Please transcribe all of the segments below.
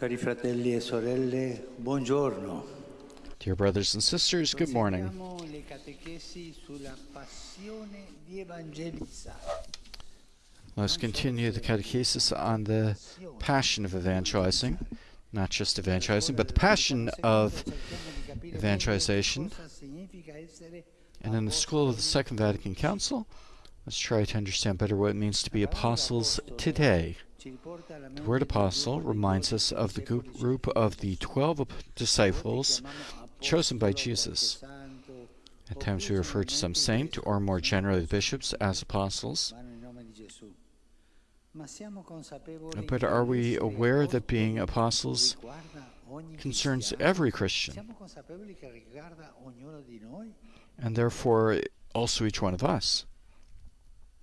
Cari fratelli e sorelle, buongiorno. Dear brothers and sisters, good morning. Proseguiamo le catechesi sulla passione di evangelizzare. Let's continue the catechesis on the passion of evangelizing, not just evangelizing, but the passion of evangelization. Cosa significa essere And in the school of the Second Vatican Council, let's try to understand better what it means to be apostles today. The word apostle reminds us of the group of the 12 disciples chosen by Jesus. At times we refer to some saint, or more generally bishops, as apostles. But are we aware that being apostles concerns every Christian, and therefore also each one of us?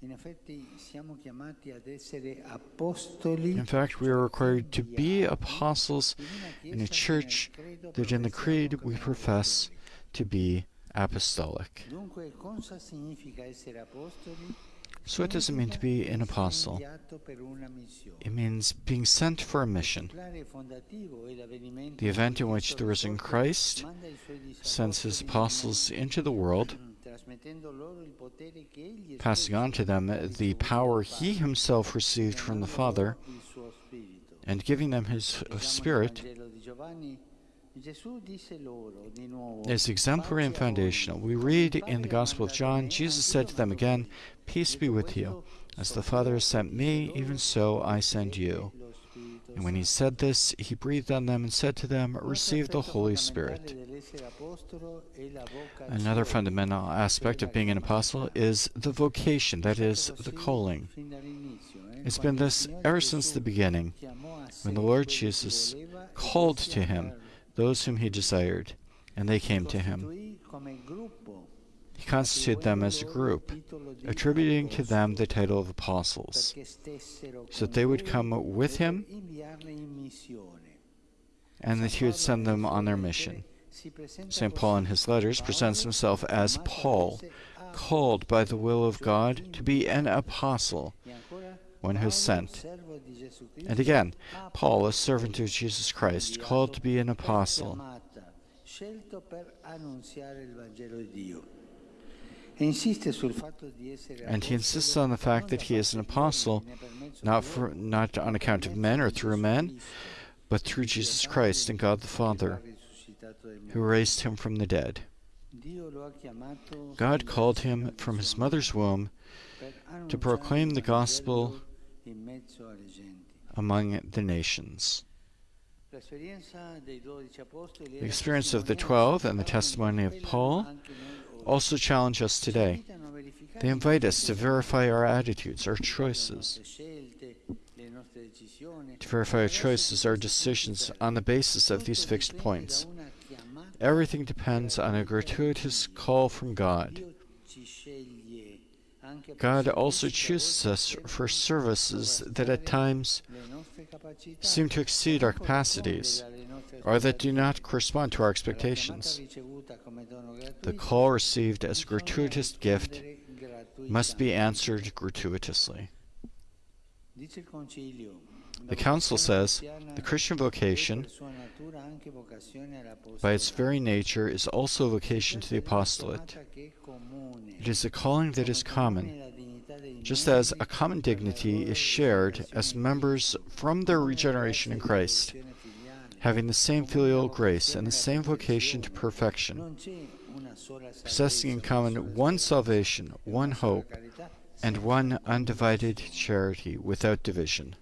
In effetti siamo chiamati ad essere apostoli In fact, we are required to be apostles in a church che nel credo that in the Creed we profess to be apostolic. So, it mean to be an apostle? It means being sent for a mission. The event in which the risen Christ sends his apostles into the world, passing on to them the power he himself received from the Father, and giving them his Spirit is exemplary and foundational. We read in the Gospel of John, Jesus said to them again, Peace be with you. As the Father has sent me, even so I send you. And when he said this, he breathed on them and said to them, Receive the Holy Spirit. Another fundamental aspect of being an apostle is the vocation, that is, the calling. It's been this ever since the beginning, when the Lord Jesus called to him those whom he desired, and they came to him. He constituted them as a group, attributing to them the title of apostles, so that they would come with him and that he would send them on their mission. St. Paul in his letters presents himself as Paul, called by the will of God to be an apostle, one who is sent. And again, Paul, a servant of Jesus Christ, called to be an apostle. And he insists on the fact that he is an apostle, not for not on account of men or through men, but through Jesus Christ and God the Father, who raised him from the dead. God called him from his mother's womb to proclaim the gospel Vangelo in mezzo alle genti. among the nations. L'esperienza dei dodici apostoli The experience of the twelve and the testimony of Paul anche noi oggi. also challenge us today. Ci invitano a verificare They invite us to verify our attitudes, our choices, nostre scelte, le nostre decisioni. to verify our choices, our decisions on the basis of these fixed points. Everything depends on a gratuitous call from God. God also chooses us for services that at times seem to exceed our capacities or that do not correspond to our expectations. The call received as a gratuitous gift must be answered gratuitously. The Council says the Christian vocation, by its very nature, is also a vocation to the apostolate. It is a calling that is common, just as a common dignity is shared as members from their regeneration in Christ, having the same filial grace and the same vocation to perfection, possessing in common one salvation, one hope, and one undivided charity without division.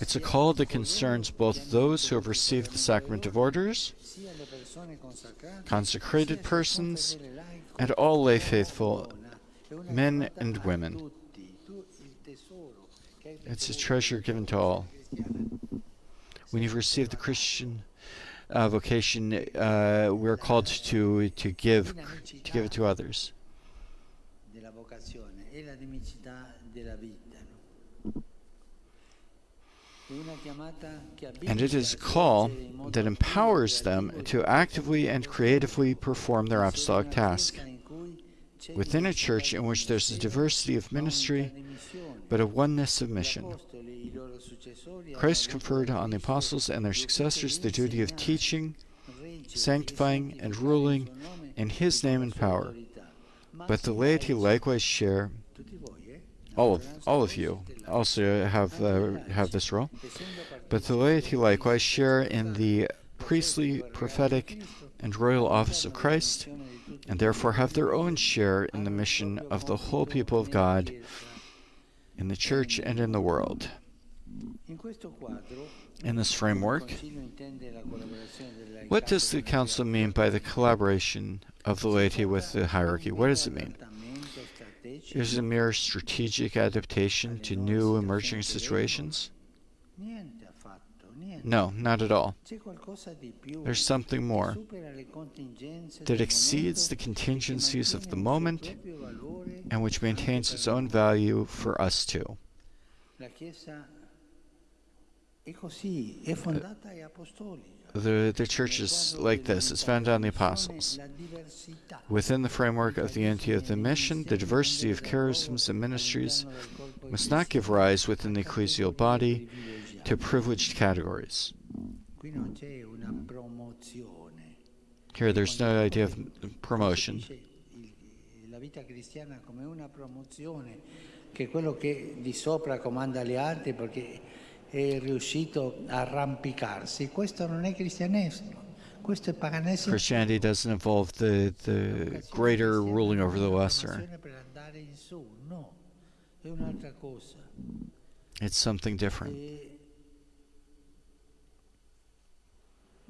It's a call that concerns both those who have received the sacrament of orders, consecrated persons, and all lay faithful, men and women. It's a treasure given to all. When you've received the Christian uh, vocation, uh, we're called to to give to give it to others. And it is a call that empowers them to actively and creatively perform their apostolic task within a church in which there's a diversity of ministry, but a oneness of mission. Christ conferred on the apostles and their successors the duty of teaching, sanctifying, and ruling in his name and power. But the laity likewise share all of all of you also have uh, have this role. But the laity likewise share in the priestly, prophetic, and royal office of Christ, and therefore have their own share in the mission of the whole people of God in the church and in the world. In this framework, what does the Council mean by the collaboration of the laity with the hierarchy? What does it mean? Is it a mere strategic adaptation to new emerging situations? No, not at all. There's something more that exceeds the contingencies of the moment and which maintains its own value for us too. The, the church is like this. It's founded on the apostles. Within the framework of the unity of the mission, the diversity of charisms and ministries must not give rise within the ecclesial body to privileged categories. Here, there's no idea of promotion. È riuscito a arrampicarsi. Questo non è cristianesimo. Questo è paganesimo. Christianity doesn't involve the, the greater ruling over the lesser. It's something different.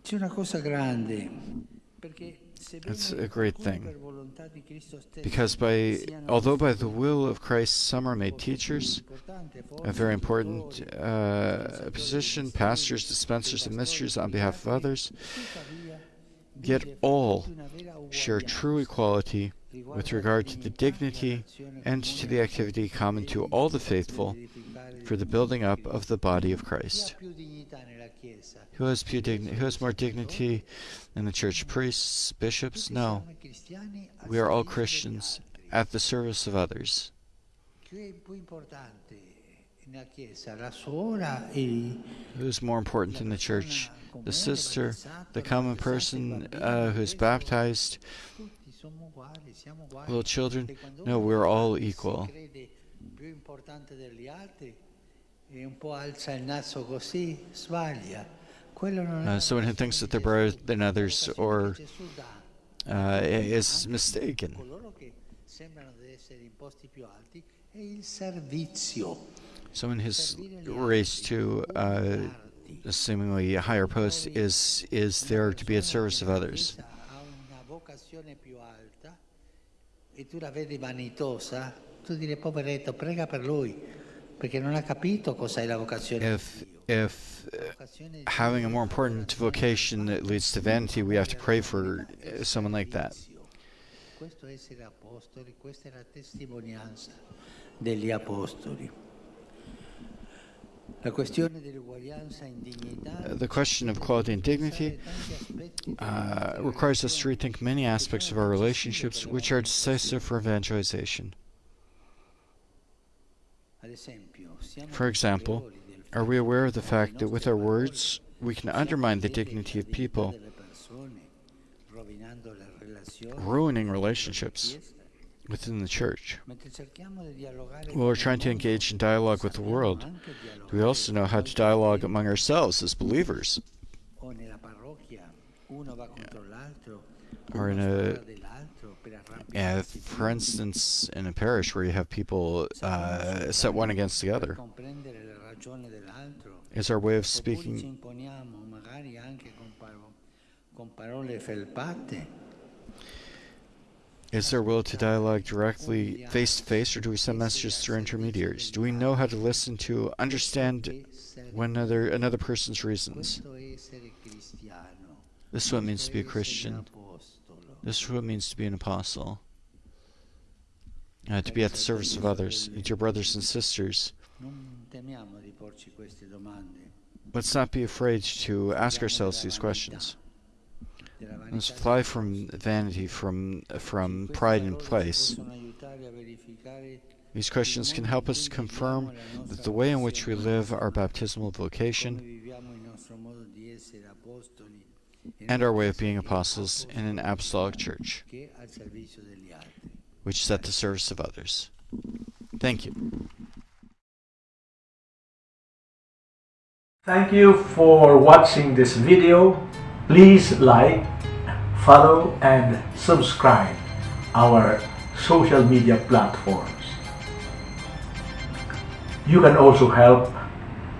C'è una cosa grande, perché it's a great thing. Because by, although by the will of Christ some are made teachers, a very important uh, position, pastors, dispensers of mysteries on behalf of others, yet all share true equality with regard to the dignity and to the activity common to all the faithful for the building up of the body of Christ. Who has, who has more dignity in the church? Priests, bishops? No. We are all Christians at the service of others. Who's more important in the church? The sister, the common person uh, who's baptized, little children? No, we're all equal. Uh, someone who thinks that they're better than others or uh, is mistaken. Someone who's raised to uh, a seemingly higher post is is there to be at service of others. Tu la vedi vanitosa, tu direi poveretto, prega per lui, perché non ha capito cos'è la vocazione. If if having a more important vocation that leads to vanity, we have to pray for someone like that. The question of equality and dignity uh, requires us to rethink many aspects of our relationships which are decisive for evangelization. For example, are we aware of the fact that with our words we can undermine the dignity of people, ruining relationships within the church? While we're trying to engage in dialogue with the world, we also know how to dialogue among ourselves as believers? Or in a uh, for instance, in a parish where you have people uh, set one against the other, is our way of speaking is there will to dialogue directly face to face, or do we send messages through intermediaries? Do we know how to listen to understand one another another person's reasons? This is what it means to be a Christian. This is what it means to be an apostle. Uh, to be at the service of others, and your brothers and sisters. Let's not be afraid to ask ourselves these questions. Let's fly from vanity, from from pride in place. These questions can help us confirm that the way in which we live our baptismal vocation and our way of being apostles in an apostolic church, which is at the service of others. Thank you. Thank you for watching this video. Please like, follow, and subscribe our social media platforms. You can also help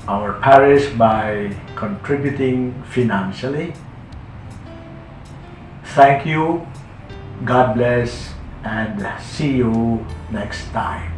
our parish by contributing financially. Thank you, God bless, and see you next time.